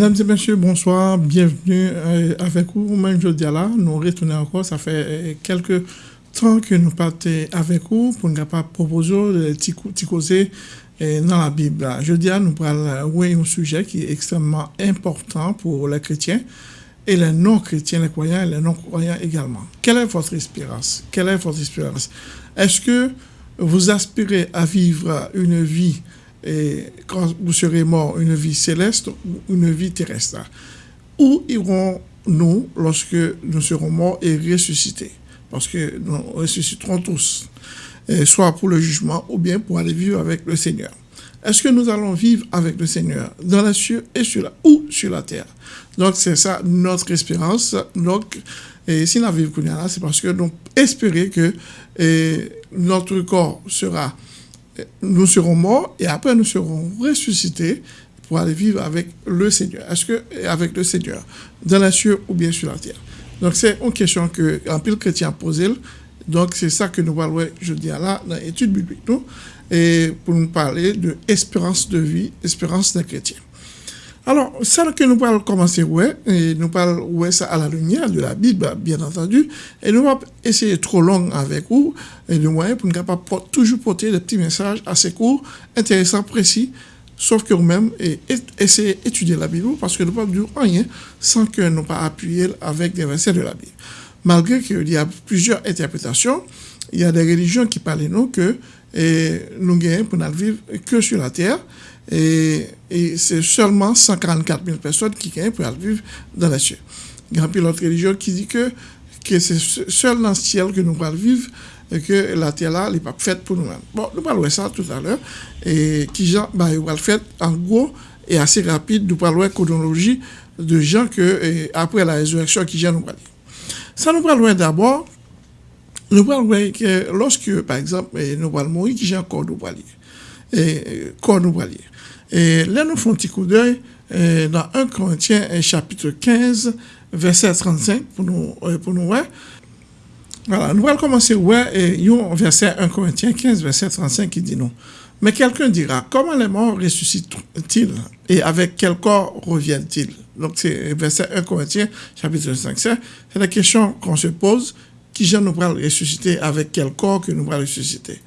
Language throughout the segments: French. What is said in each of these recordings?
Mesdames et messieurs, bonsoir, bienvenue euh, avec vous. Même jeudi là, nous retournons encore, ça fait euh, quelques temps que nous partons avec vous pour nous proposer de causer euh, dans la Bible. Jeudi, nous parlons un sujet qui est extrêmement important pour les chrétiens et les non-chrétiens, les croyants et les non-croyants également. Quelle est votre espérance? Quelle est votre espérance? Est-ce que vous aspirez à vivre une vie et quand vous serez mort, une vie céleste ou une vie terrestre. Où irons-nous lorsque nous serons morts et ressuscités? Parce que nous ressusciterons tous, soit pour le jugement ou bien pour aller vivre avec le Seigneur. Est-ce que nous allons vivre avec le Seigneur dans les cieux et sur la, ou sur la terre? Donc c'est ça notre espérance. Donc, et si nous vivons c'est parce que nous espérons que notre corps sera nous serons morts et après nous serons ressuscités pour aller vivre avec le Seigneur. Est-ce que avec le Seigneur, dans la cieux ou bien sur la terre? Donc c'est une question que un pile chrétien posé. Donc c'est ça que nous parlons dis là dans l'étude biblique nous et pour nous parler de espérance de vie, espérance d'un chrétien. Alors, ça que nous allons commencer, ouais, et nous parlons ouais, ça à la lumière de la Bible, bien entendu, et nous allons essayer trop long avec vous, et de moyens pour nous capable toujours porter des petits messages assez courts, intéressants, précis, sauf que nous-mêmes, et, essayer d'étudier la Bible, parce que nous ne pouvons dire rien sans que nous pas appuyer avec des versets de la Bible. Malgré qu'il y a plusieurs interprétations, il y a des religions qui parlent nous que et nous gagnons pour ne vivre que sur la terre, et, c'est seulement 144 000 personnes qui gagnent pour vivre dans les cieux. Il y a une autre religion qui dit que, que c'est seul dans le ciel que nous allons vivre et que la terre là n'est pas faite pour nous-mêmes. Bon, nous parlons de ça tout à l'heure. Et qui bah, il va le faire en gros et assez rapide. Nous parlons de chronologie de gens que, après la résurrection, qui gens nous parlent. Ça nous parle d'abord, nous parlons que lorsque, par exemple, nous parlons mourir, qui gens encore nous parlent. Et, corps nous. Et là, nous faisons un petit coup d'œil euh, dans 1 Corinthiens chapitre 15, verset 35, pour nous, euh, pour nous voir. Voilà, nous allons commencer, ouais, et un verset 1 Corinthiens 15, verset 35 qui dit non. Mais quelqu'un dira, comment les morts ressuscitent-ils et avec quel corps reviennent-ils? Donc c'est verset 1 Corinthiens chapitre 5. C'est la question qu'on se pose, qui je nous pourra ressusciter, avec quel corps que nous pourrons ressusciter?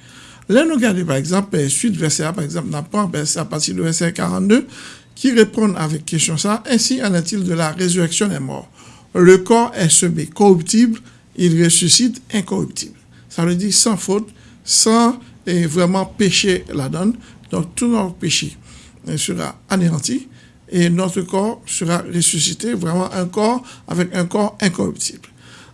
Là, nous regardons par exemple, euh, suite verset par exemple, n'a pas à partir du verset 42, qui répond avec question ça, ainsi en est-il de la résurrection des morts. Le corps est semé corruptible, il ressuscite incorruptible. Ça veut dire sans faute, sans vraiment péché la donne. Donc tout notre péché euh, sera anéanti et notre corps sera ressuscité, vraiment un corps avec un corps incorruptible.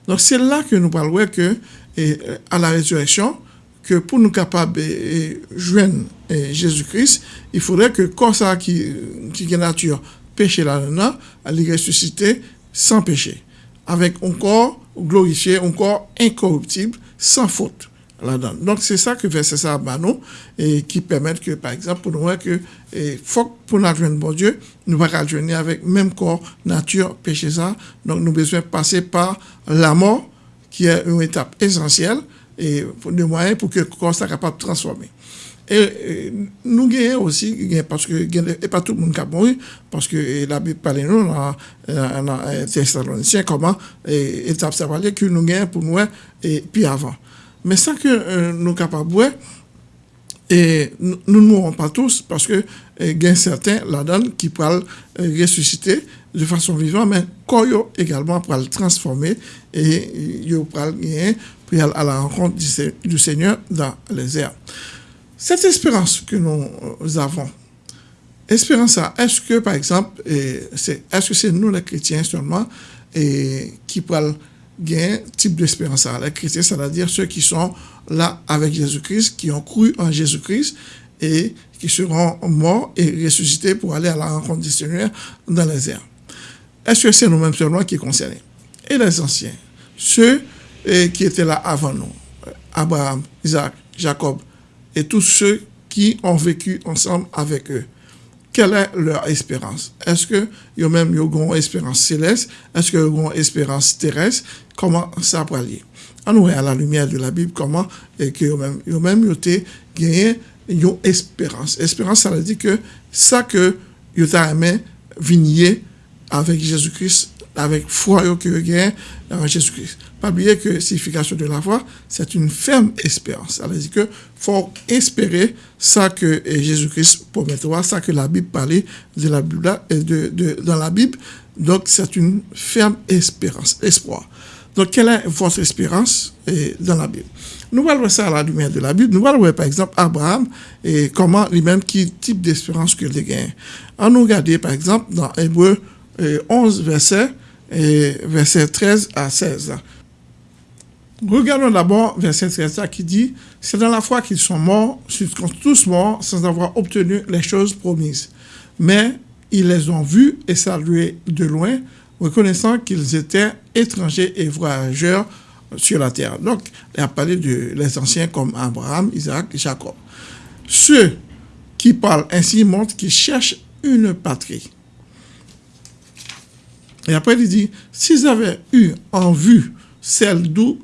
Donc c'est là que nous parlons que euh, à la résurrection, que pour nous capables de joindre Jésus-Christ, il faudrait que corps ça qui, qui est nature péché là-dedans, allait ressusciter sans péché, avec un corps glorifié, un corps incorruptible, sans faute là-dedans. Donc c'est ça que verset ça à nous, et qui permet que, par exemple, pour nous voir que et faut pour nous joindre bon Dieu, nous pas joindre avec même corps, nature, péché ça. Donc nous besoin passer par la mort, qui est une étape essentielle, et des moyens pour que le corps soit capable de transformer. Et, nous gagnons aussi, parce que et pas tout le monde qui a mouru, parce que la Bible parle nous dans, Thessaloniciens comment étape ça que nous gagnons pour nous et puis avant. Mais sans que euh, nous capables et nous ne mourrons pas tous parce que il y certains là-dedans qui peuvent ressusciter de façon vivante, mais corps également pour le transformer et peuvent gagner puis à la rencontre du Seigneur dans les airs. Cette espérance que nous avons, espérance, est-ce que, par exemple, est-ce que c'est nous les chrétiens seulement et qui peuvent gagner type d'espérance Les chrétiens, c'est-à-dire ceux qui sont là avec Jésus-Christ, qui ont cru en Jésus-Christ et qui seront morts et ressuscités pour aller à la rencontre du Seigneur dans les airs. Est-ce que c'est nous-mêmes seulement qui est concernés? Et les anciens, ceux et qui étaient là avant nous. Abraham, Isaac, Jacob et tous ceux qui ont vécu ensemble avec eux. Quelle est leur espérance? Est-ce que ont même une espérance céleste? Est-ce qu'ils ont une espérance terrestre? Comment ça peut aller? On nous à la lumière de la Bible comment et que même ont même gagné une espérance? Espérance, ça veut dire que ça que ils ont aimé vigner avec Jésus-Christ, avec foi que gagne en Jésus-Christ. Pas oublier que signification de la foi, c'est une ferme espérance. Ça veut dire que faut espérer ça que Jésus-Christ promet, ça que la Bible parlait de la Bible, de, de, dans la Bible. Donc, c'est une ferme espérance, espoir. Donc, quelle est votre espérance dans la Bible? Nous allons voir ça à la lumière de la Bible. Nous allons voir, par exemple, Abraham et comment lui-même, quel type d'espérance qu'il a gagné. On nous regarder, par exemple, dans Hébreu 11, verset, verset 13 à 16. Regardons d'abord verset 13 qui dit, c'est dans la foi qu'ils sont morts, tous morts sans avoir obtenu les choses promises. Mais ils les ont vus et salués de loin, reconnaissant qu'ils étaient étrangers et voyageurs sur la terre. Donc, il a parlé de les anciens comme Abraham, Isaac et Jacob. Ceux qui parlent ainsi montrent qu'ils cherchent une patrie. Et après, il dit, s'ils avaient eu en vue celle d'où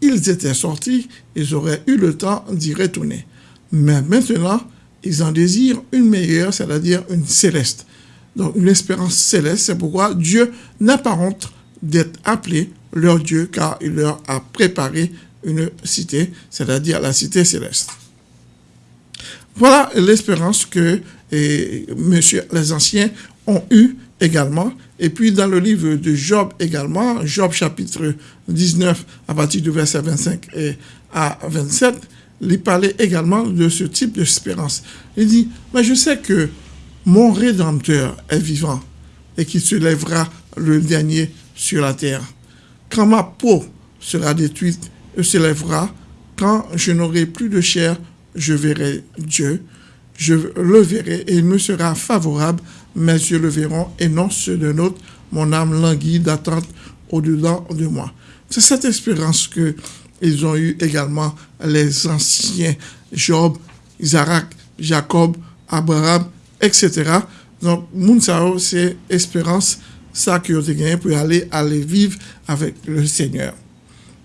ils étaient sortis, ils auraient eu le temps d'y retourner. Mais maintenant, ils en désirent une meilleure, c'est-à-dire une céleste. Donc, une espérance céleste, c'est pourquoi Dieu n'a pas honte d'être appelé leur Dieu, car il leur a préparé une cité, c'est-à-dire la cité céleste. Voilà l'espérance que monsieur, les anciens ont eue également. Et puis dans le livre de Job également, Job chapitre 19 à partir du verset 25 et à 27, il parlait également de ce type d'espérance. Il dit, mais je sais que mon Rédempteur est vivant et qu'il se lèvera le dernier sur la terre. Quand ma peau sera détruite, il se lèvera. Quand je n'aurai plus de chair, je verrai Dieu. Je le verrai et il me sera favorable mes yeux le verront et non ceux de autre. Mon âme languit d'attente au-dedans de moi. C'est cette espérance que ils ont eu également les anciens Job, Isaac, Jacob, Abraham, etc. Donc, Mounsao, c'est espérance, ça qu'ils ont gagné pour aller, aller vivre avec le Seigneur.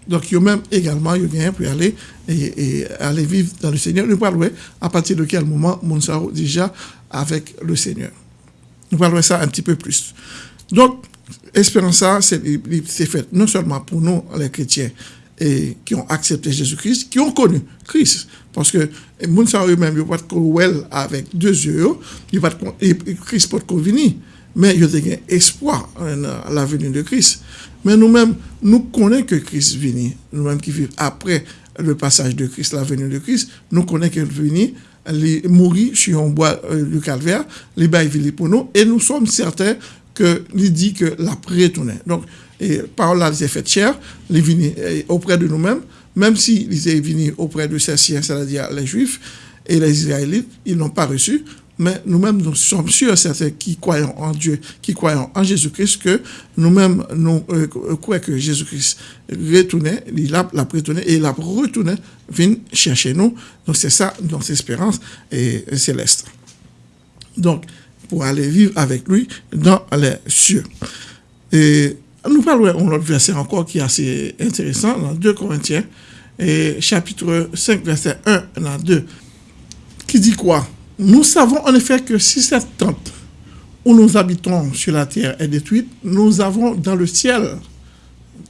Donc, ils ont même également eu gagné pour aller et, aller vivre dans le Seigneur. Nous parlons à partir de quel moment Mounsao déjà avec le Seigneur. Nous parlerons ça un petit peu plus. Donc, espérance c'est fait non seulement pour nous, les chrétiens, et qui ont accepté Jésus-Christ, qui ont connu Christ. Parce que gens eux-mêmes, ils ne pas avec deux yeux, ils pas Christ peut venir. Mais ils ont espoir à la venue de Christ. Mais nous-mêmes, nous connaissons que Christ vient. Nous-mêmes qui vivons après le passage de Christ, la venue de Christ, nous connaissons qu'il vient les mourir sur un bois euh, du calvaire, les bails pour nous, et nous sommes certains que il dit que la retourné. Donc, et par là, il fait cher, il venu euh, auprès de nous-mêmes, même s'il est venu auprès de ces siens, c'est-à-dire les Juifs et les Israélites, ils n'ont pas reçu, mais nous-mêmes, nous sommes sûrs, certains qui croyons en Dieu, qui croyons en Jésus-Christ, que nous-mêmes, nous, euh, croyons que Jésus-Christ retournait, il a, l'a retourné et il a retourné, vient chercher nous. Donc c'est ça, notre espérance est céleste. Donc, pour aller vivre avec lui dans les cieux. Et nous parlons d'un autre verset encore qui est assez intéressant, dans 2 Corinthiens, et chapitre 5, verset 1 à 2, qui dit quoi? Nous savons en effet que si cette tente où nous habitons sur la terre est détruite, nous avons dans le ciel,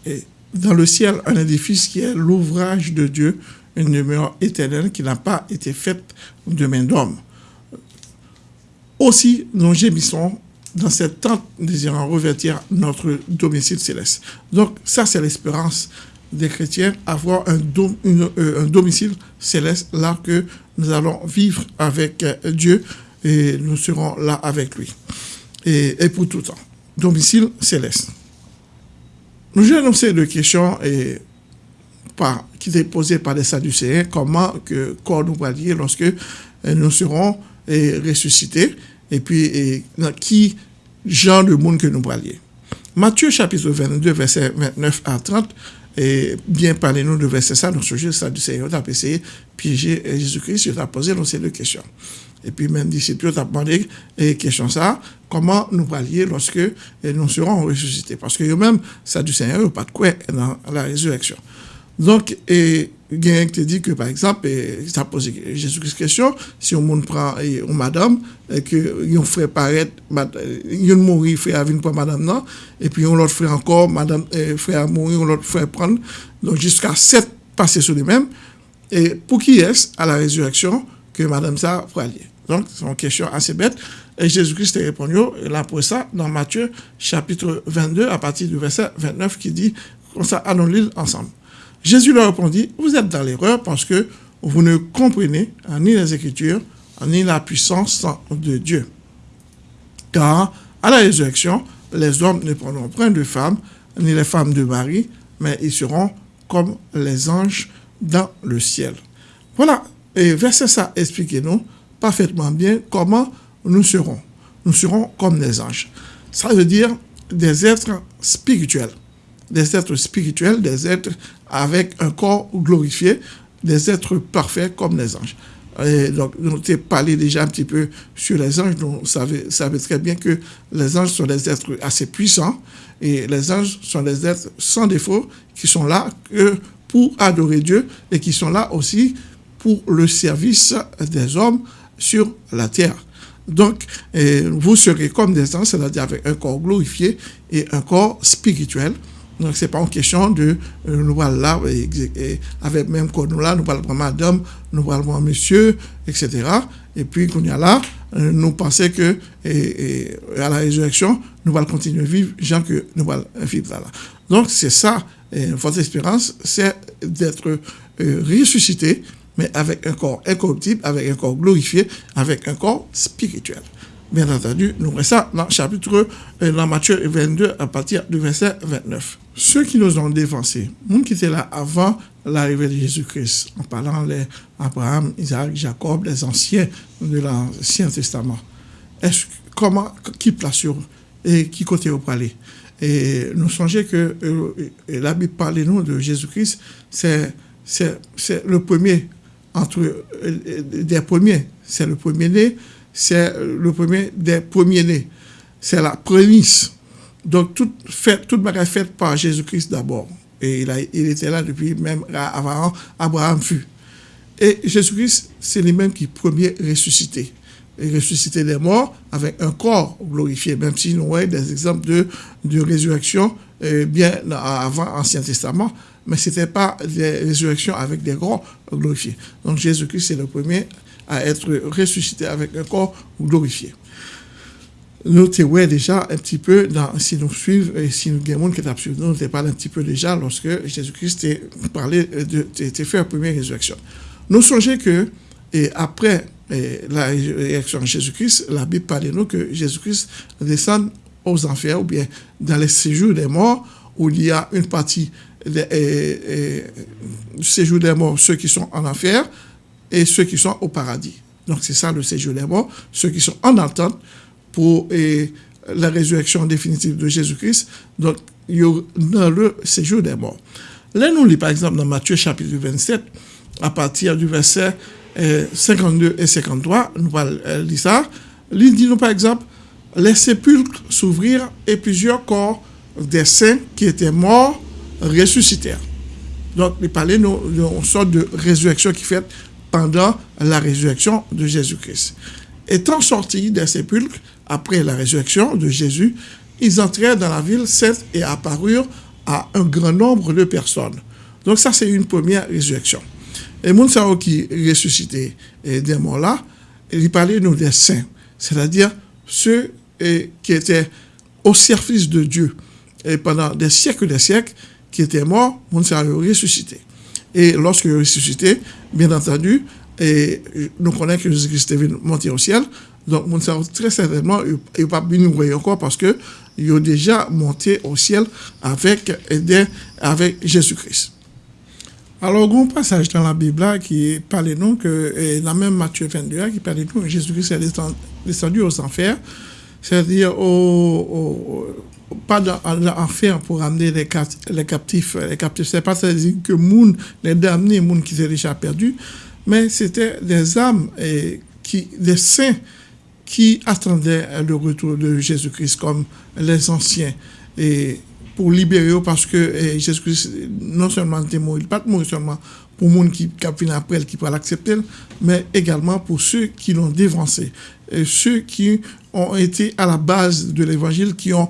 et dans le ciel un édifice qui est l'ouvrage de Dieu, une demeure éternelle qui n'a pas été faite de main d'homme. Aussi, nous gémissons dans cette tente désirant revêtir notre domicile céleste. Donc, ça, c'est l'espérance des chrétiens, avoir un, euh, un domicile céleste là que nous allons vivre avec euh, Dieu et nous serons là avec lui. Et, pour tout temps. Domicile céleste. Nous j'ai annoncé deux questions et, qui étaient posées par les Sadducéens, comment que corps nous va lorsque euh, nous serons ressuscités, et puis qui genre de monde que nous parlions. Matthieu chapitre 22, verset 29 à 30, et bien parler-nous de verset ça, donc ce ça du Seigneur, a essayé piéger Jésus-Christ, il a posé ces deux questions. Et puis même disciples a demandé et question ça, comment nous parlions lorsque nous serons ressuscités? Parce que eux-mêmes, ça du Seigneur, pas de quoi dans la résurrection. Donc, et, qui te dit que, par exemple, ça pose Jésus-Christ question, si on prend une madame, et que yon frère paraître, yon mourir, frère venir pour madame, non, et puis on l'autre frère encore, madame, frère mourir, on l'autre frère prendre, donc jusqu'à sept passer sur les mêmes, et pour qui est-ce à la résurrection que madame ça pourra aller Donc, c'est une question assez bête. Et Jésus-Christ a répondu, là pour ça, dans Matthieu chapitre 22, à partir du verset 29, qui dit, ça, allons-le ensemble. Jésus leur répondit, vous êtes dans l'erreur parce que vous ne comprenez ni les Écritures, ni la puissance de Dieu. Car à la résurrection, les hommes ne prendront point de femmes, ni les femmes de mari, mais ils seront comme les anges dans le ciel. Voilà, et verset ça explique-nous parfaitement bien comment nous serons. Nous serons comme des anges. Ça veut dire des êtres spirituels des êtres spirituels, des êtres avec un corps glorifié, des êtres parfaits comme les anges. Et donc, nous avons parlé déjà un petit peu sur les anges. Vous savez, savez très bien que les anges sont des êtres assez puissants et les anges sont des êtres sans défaut qui sont là pour adorer Dieu et qui sont là aussi pour le service des hommes sur la terre. Donc, vous serez comme des anges, c'est-à-dire avec un corps glorifié et un corps spirituel. Donc, ce n'est pas une question de euh, nous voir là, avec même quand nous là, nous parlons madame, nous parlons monsieur, etc. Et puis, qu'on y a là, euh, nous pensons que à la résurrection, nous allons continuer à vivre, gens que nous allons vivre là. Donc, c'est ça, votre espérance, c'est d'être euh, ressuscité, mais avec un corps incorruptible, avec un corps glorifié, avec un corps spirituel. Bien entendu, nous voyons ça dans le chapitre, dans Matthieu 22, à partir du verset 29 ceux qui nous ont dévancés, nous qui étaient là avant l'arrivée de Jésus-Christ, en parlant d'Abraham, Isaac, Jacob, les anciens de l'Ancien Testament, comment, qui place et qui côté au palais Et nous songeons que euh, la Bible parle nous de Jésus-Christ, c'est, c'est, le premier entre euh, des premiers, c'est le premier-né, c'est le premier des premiers-nés, c'est la prémisse donc, tout fait, toute est faite par Jésus-Christ d'abord. Et il, il était là depuis même avant Abraham fut. Et Jésus-Christ, c'est lui-même qui premier ressuscité. Et ressuscité des morts avec un corps glorifié, même si nous voyons des exemples de, de résurrection euh, bien avant l'Ancien Testament, mais ce n'était pas des résurrections avec des corps glorifiés. Donc Jésus-Christ, c'est le premier à être ressuscité avec un corps glorifié nous ouais déjà un petit peu dans, si nous suivons, et si nous avons qui nous, nous parlé un petit peu déjà lorsque Jésus-Christ parlé de, fait la première résurrection. Nous songeons que, et après la résurrection de Jésus-Christ, la Bible parle de nous que Jésus-Christ descend aux enfers, ou bien dans les séjours des morts, où il y a une partie du séjour des morts, ceux qui sont en enfer, et ceux qui sont au paradis. Donc c'est ça le séjour des morts, ceux qui sont en attente, pour la résurrection définitive de Jésus-Christ. Donc, il dans le séjour des morts. Là, nous lisons par exemple dans Matthieu chapitre 27, à partir du verset 52 euh, et 53, nous allons euh, ça. Il dit nous par exemple, les sépulcres s'ouvrirent et plusieurs corps des saints qui étaient morts ressuscitèrent. Donc, il parlait d'une sorte de résurrection qui fait pendant la résurrection de Jésus-Christ. Étant sortis des sépulcres, après la résurrection de Jésus, ils entrèrent dans la ville sainte et apparurent à un grand nombre de personnes. Donc ça, c'est une première résurrection. Et Mounsao qui ressuscité des morts là, il parlait nous des saints, c'est-à-dire ceux qui étaient au service de Dieu et pendant des siècles et des siècles, qui étaient morts, Mounsao ressuscité. Et lorsque ressuscité, bien entendu, et nous connaissons que Jésus-Christ est venu monter au ciel, donc, mon très certainement, il pas bien nous encore parce que il a déjà monté au ciel avec, avec Jésus-Christ. Alors, un passage dans la Bible qui parle nous que, dans même Matthieu 22, qui parle nous que Jésus-Christ est descendu aux enfers, c'est-à-dire au, pas dans l'enfer pour amener les, les captifs. Les captifs, c'est pas dire que moun, les damnés, les qui étaient déjà perdus, mais c'était des âmes, qui, des saints qui attendaient le retour de Jésus-Christ comme les anciens. Et pour libérer parce que Jésus-Christ non seulement était mort, il pas mort seulement pour les gens qui viennent après, qui peuvent l'accepter, mais également pour ceux qui l'ont dévancé, et ceux qui ont été à la base de l'évangile, qui ont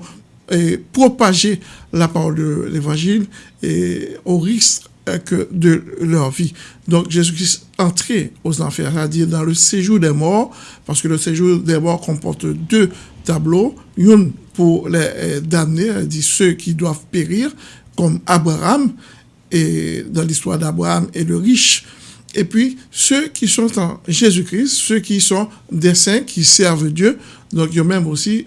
propagé la parole de l'évangile au risque que de leur vie. Donc Jésus-Christ entrait aux enfers, c'est-à-dire dans le séjour des morts, parce que le séjour des morts comporte deux tableaux, une pour les damnés, dit ceux qui doivent périr, comme Abraham, et dans l'histoire d'Abraham et le riche. Et puis, ceux qui sont en Jésus-Christ, ceux qui sont des saints, qui servent Dieu, donc il y a même aussi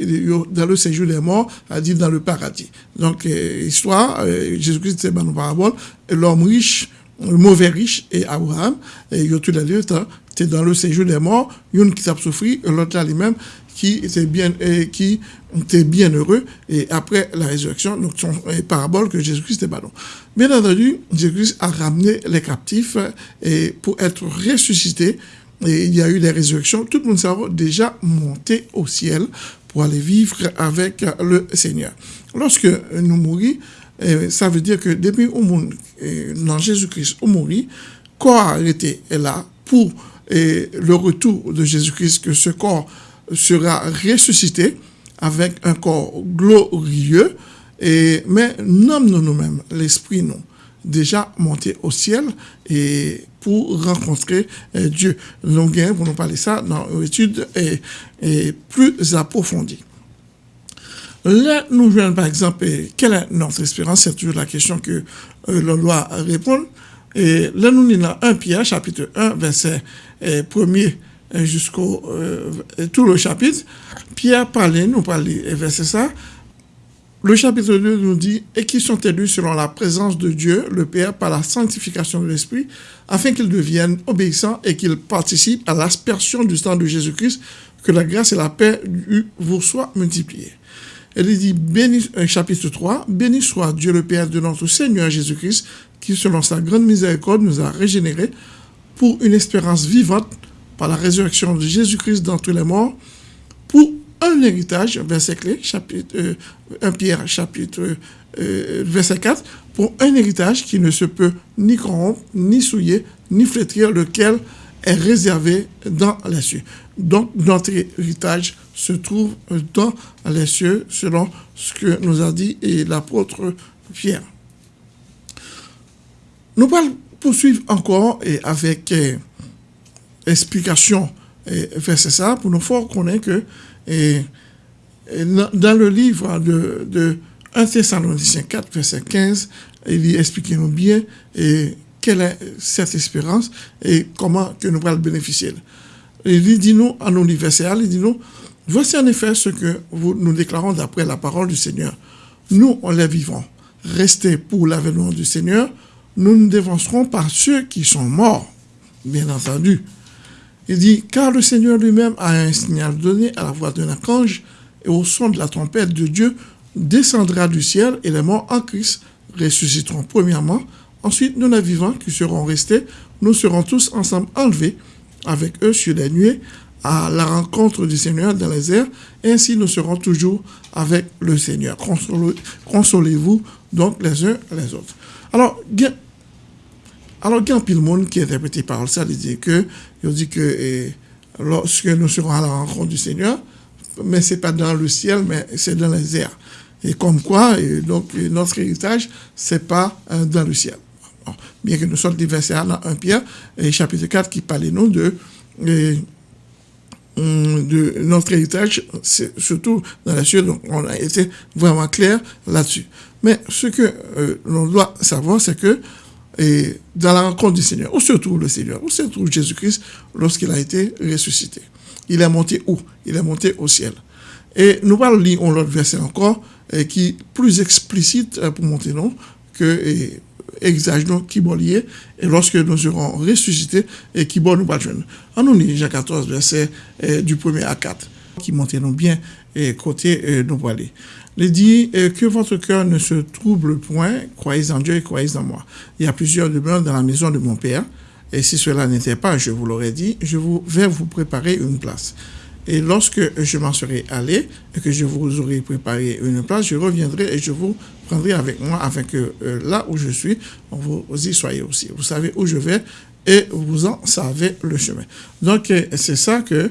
dans le séjour des morts, à dire dans le paradis. Donc, euh, histoire, euh, Jésus-Christ, c'est une parabole, l'homme riche, le mauvais riche et Abraham, et il y a tous les deux, tu dans le séjour des morts, une qui t'a souffert, l'autre là lui-même, qui était bien, et qui était bien heureux, et après la résurrection, donc son parabole que Jésus-Christ est ballon. Bien entendu, Jésus-Christ a ramené les captifs et pour être ressuscité, et il y a eu les résurrections, tout le monde s'est déjà monté au ciel pour aller vivre avec le Seigneur. Lorsque nous mourons, ça veut dire que depuis au monde, dans Jésus-Christ, au mourir, corps était là pour le retour de Jésus-Christ, que ce corps sera ressuscité avec un corps glorieux, et, mais nous nous-mêmes, l'esprit nous, déjà monté au ciel et pour rencontrer euh, Dieu. Nous pour nous parler ça dans une étude et, plus approfondie. Là, nous voyons par exemple, quelle est notre espérance? C'est toujours la question que euh, l'on doit répondre. Et là, nous lisons 1 Pierre, chapitre 1, verset 1 euh, jusqu'au euh, tout le chapitre. Pierre parlait, nous parlait, verset ça. Le chapitre 2 nous dit Et qui sont élus selon la présence de Dieu, le Père, par la sanctification de l'Esprit, afin qu'ils deviennent obéissants et qu'ils participent à l'aspersion du sang de Jésus-Christ, que la grâce et la paix vous soient multipliées. Elle dit, béni, euh, chapitre 3, Béni soit Dieu le Père de notre Seigneur Jésus-Christ, qui selon sa grande miséricorde nous a régénérés pour une espérance vivante par la résurrection de Jésus-Christ d'entre les morts pour un héritage, verset clé, chapitre, 1 euh, Pierre, chapitre, euh, verset 4, pour un héritage qui ne se peut ni corrompre, ni souiller, ni flétrir, lequel est réservé dans les cieux. Donc, notre héritage se trouve dans les cieux, selon ce que nous a dit l'apôtre Pierre. Nous allons poursuivre encore et avec euh, explication vers ça, pour nous faire connaître que dans le livre de, de 1 Thessaloniciens 4, verset 15, il explique nous bien quelle est cette espérance et comment que nous allons bénéficier. Il dit nous, en universel, il dit nous, voici en effet ce que nous déclarons d'après la parole du Seigneur. Nous, on les vivons. Restez pour l'avènement du Seigneur. Nous nous dévancerons par ceux qui sont morts, bien entendu. Il dit, car le Seigneur lui-même a un signal donné à la voix d'un archange et au son de la trompette de Dieu descendra du ciel et les morts en Christ ressusciteront premièrement. Ensuite, nous les vivants qui serons restés, nous serons tous ensemble enlevés avec eux sur les nuées à la rencontre du Seigneur dans les airs. Ainsi, nous serons toujours avec le Seigneur. Consolez-vous donc les uns les autres. Alors, il y a un monde qui interprète par ça, il dit que, il dit que lorsque nous serons à la rencontre du Seigneur, mais c'est pas dans le ciel, mais c'est dans les airs. Et comme quoi, donc, notre héritage, c'est pas euh, dans le ciel. bien que nous sommes des versets dans 1 Pierre, et chapitre 4, qui parle hum, de notre héritage, surtout dans la ciel, donc on a été vraiment clair là-dessus. Mais ce que euh, l'on doit savoir, c'est que et dans la rencontre du Seigneur. Où se trouve le Seigneur? Où se trouve Jésus-Christ lorsqu'il a été ressuscité? Il est monté où? Il est monté au ciel. Et nous allons lire l'autre verset encore, et qui est plus explicite euh, pour monter non, que exagérons qui lié, et lorsque nous serons ressuscités, et qui bon nous pas En nous lit Jean 14, verset du 1er à 4, qui monte non bien, et côté nous aller. Il dit que votre cœur ne se trouble point, croyez en Dieu et croyez en moi. Il y a plusieurs demeures dans la maison de mon Père, et si cela n'était pas, je vous l'aurais dit, je vous vais vous préparer une place. Et lorsque je m'en serai allé et que je vous aurai préparé une place, je reviendrai et je vous prendrai avec moi afin que euh, là où je suis, vous y soyez aussi. Vous savez où je vais et vous en savez le chemin. Donc, euh, c'est ça que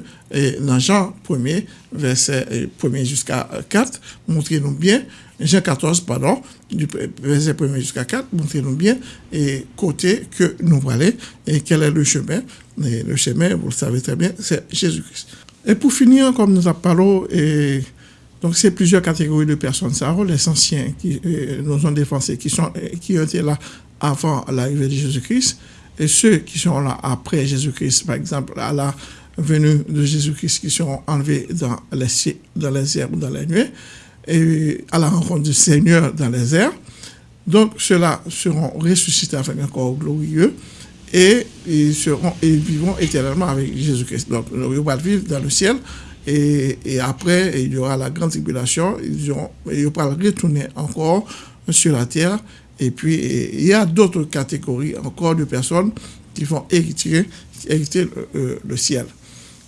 dans Jean 1er, verset 1er jusqu'à 4, montrez-nous bien, Jean 14, pardon, verset 1er jusqu'à 4, montrez-nous bien et côté que nous voulons et quel est le chemin. Le chemin, vous le savez très bien, c'est Jésus-Christ. Et pour finir, comme nous parlé, et donc c'est plusieurs catégories de personnes. Ça, les anciens qui nous ont défensés, qui, sont, qui été là avant l'arrivée de Jésus-Christ, et ceux qui sont là après Jésus-Christ, par exemple, à la venue de Jésus-Christ, qui seront enlevés dans les, dans les airs ou dans les nuées, et à la rencontre du Seigneur dans les airs. Donc, ceux-là seront ressuscités avec un corps glorieux et ils, seront, et vivront éternellement avec Jésus-Christ. Donc, ils vont vivre dans le ciel et, et, après, il y aura la grande tribulation, ils, auront, ils vont retourner encore sur la terre et puis, il y a d'autres catégories encore de personnes qui vont hériter, hériter le, ciel.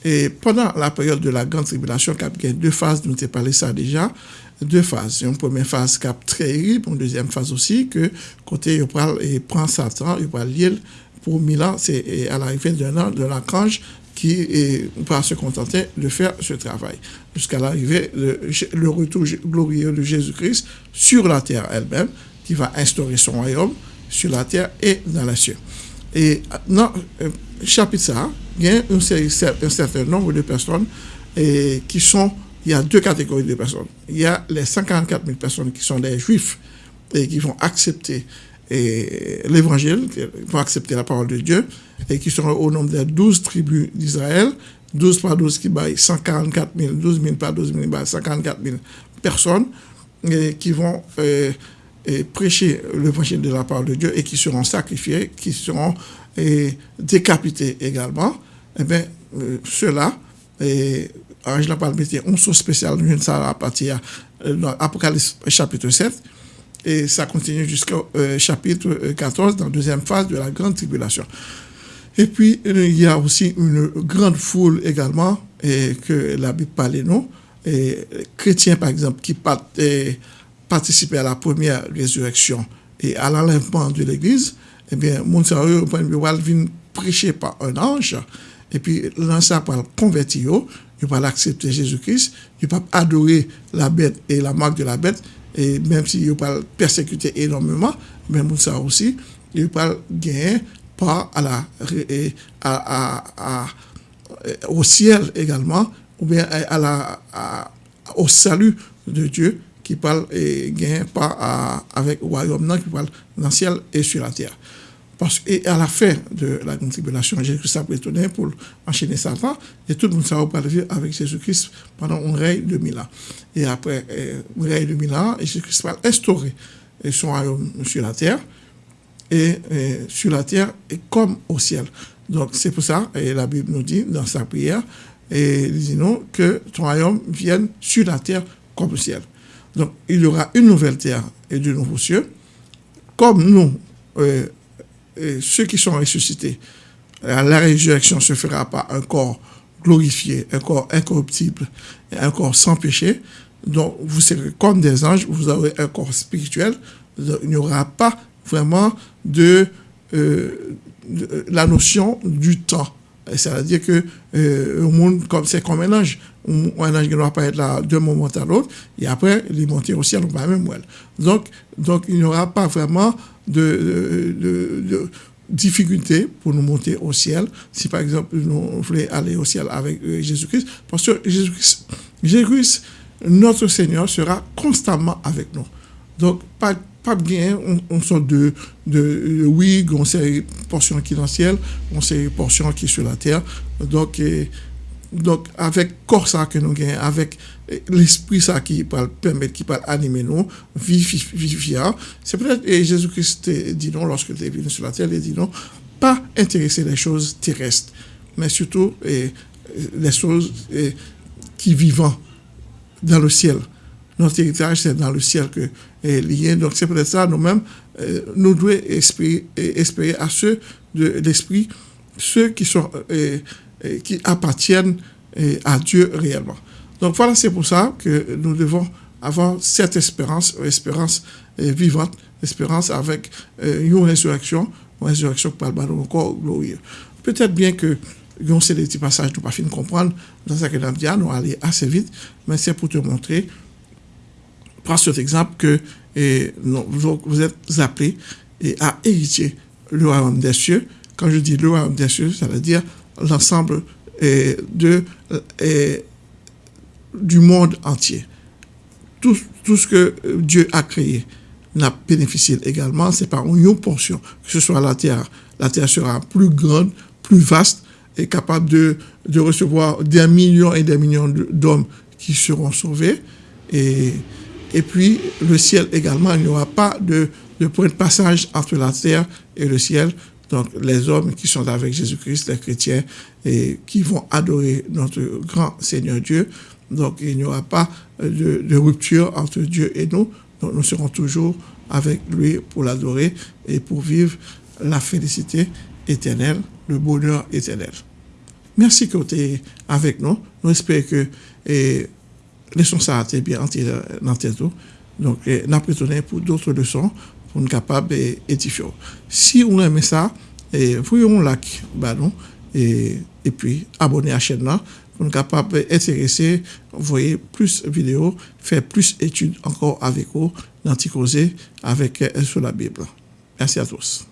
Et pendant la période de la grande tribulation, y a deux phases, nous avons parlé ça déjà, deux phases. Une première phase est très terrible, une deuxième phase aussi, que côté, il prend, il prend Satan, il prend l'île pour mille c'est à l'arrivée d'un an de l'archange qui va se contenter de faire ce travail jusqu'à l'arrivée, le retour glorieux de Jésus-Christ sur la terre elle-même, qui va instaurer son royaume sur la terre et dans les cieux. Et dans le euh, chapitre ça, il y a un, certain nombre de personnes et qui sont, il y a deux catégories de personnes. Il y a les 144 000 personnes qui sont des juifs et qui vont accepter l'évangile, qui vont accepter la parole de Dieu et qui sont au nombre des 12 tribus d'Israël, 12 par 12 qui baillent 144 000, 12 000 par 12 000 144 000 personnes qui vont euh, et prêcher l'évangile de la parole de Dieu et qui seront sacrifiés, qui seront décapités également, eh bien, euh, ceux-là, et Angela Palme mettait un saut spécial, nous ça à partir de Apocalypse chapitre 7, et ça continue jusqu'au euh, chapitre 14, dans la deuxième phase de la grande tribulation. Et puis, il y a aussi une grande foule également, et que la Bible parle nous, et chrétiens par exemple, qui partent participer à la première résurrection et à l'enlèvement de l'Église, eh bien, mon sérieux, venir prêcher par un ange, et puis l'ange va convertir, il va accepter Jésus-Christ, il va adorer la bête et la marque de la bête, et même s'il va persécuter énormément, mais mon aussi, il va gagner pas à la, à, au ciel également, ou bien à la, au salut de Dieu qui parle et gagne pas avec le royaume qui parle dans le ciel et sur la terre. Parce et à la fin de la tribulation, Jésus-Christ a retourné pour enchaîner Satan, et tout le monde s'est vivre avec Jésus-Christ pendant un règne de mille ans. Et après un règne de mille ans, Jésus-Christ va instaurer son royaume sur la terre, et, sur la terre et comme au ciel. Donc c'est pour ça, et la Bible nous dit dans sa prière, et dit nous que ton royaume vienne sur la terre comme au ciel. Donc, il y aura une nouvelle terre et de nouveaux cieux. Comme nous, euh, ceux qui sont ressuscités, la résurrection se fera par un corps glorifié, un corps incorruptible, un corps sans péché. Donc, vous serez comme des anges, vous aurez un corps spirituel. il n'y aura pas vraiment de, euh, la notion du temps. C'est-à-dire que euh, le monde, comme c'est comme un ange, un ange ne doit pas être là d'un moment à l'autre, et après, il monter au ciel, on va même Donc, donc, il n'y aura pas vraiment de, de, de, difficulté pour nous monter au ciel, si par exemple nous voulons aller au ciel avec euh, Jésus-Christ, parce que Jésus-Christ, Jésus notre Seigneur, sera constamment avec nous. Donc, pas, pas bien, on, sort de, de, oui, on sait portion qui est dans le ciel, on sait portion qui est sur la terre. Donc, donc, avec corps ça que nous gagnons, avec l'esprit ça qui peut permettre, qui peut animer nous, vivifiant, c'est peut-être, et Jésus-Christ dit non, lorsque il est venu sur la terre, il dit non, pas intéresser les choses terrestres, mais surtout les choses qui vivent dans le ciel. Notre héritage, c'est dans le ciel que est lié. Donc, c'est peut-être ça, nous-mêmes, nous devons espérer à ceux de l'esprit, ceux qui sont qui appartiennent à Dieu réellement. Donc voilà, c'est pour ça que nous devons avoir cette espérance, espérance vivante, espérance avec une résurrection, une résurrection par le encore glorieux. Peut-être bien que yon c'est des petits passages nous pas fin comprendre dans ce que nous dit, nous aller assez vite, mais c'est pour te montrer, prends cet exemple que vous êtes appelés à hériter le royaume des cieux. Quand je dis le royaume des cieux, ça veut dire l'ensemble de du monde entier. Tout, tout, ce que Dieu a créé n'a bénéficié également, c'est par une portion, que ce soit la terre. La terre sera plus grande, plus vaste, et capable de, de recevoir des millions et des millions d'hommes qui seront sauvés. Et, et puis, le ciel également, il n'y aura pas de, de point de passage entre la terre et le ciel. Donc, les hommes qui sont avec Jésus-Christ, les chrétiens, et qui vont adorer notre grand Seigneur Dieu. Donc, il n'y aura pas de, rupture entre Dieu et nous. Donc, nous serons toujours avec lui pour l'adorer et pour vivre la félicité éternelle, le bonheur éternel. Merci que vous êtes avec nous. Nous espérons que les leçons ça a été bien dans tête. Donc, apprenons pour d'autres leçons pour nous capables d'édifier. Si vous aimez ça, voyons un like, bah non, et, et puis abonnez à la chaîne là pour nous capables d'intéresser, voyez plus de vidéos, faire plus d'études encore avec vous, d'anticoser avec sur la Bible. Merci à tous.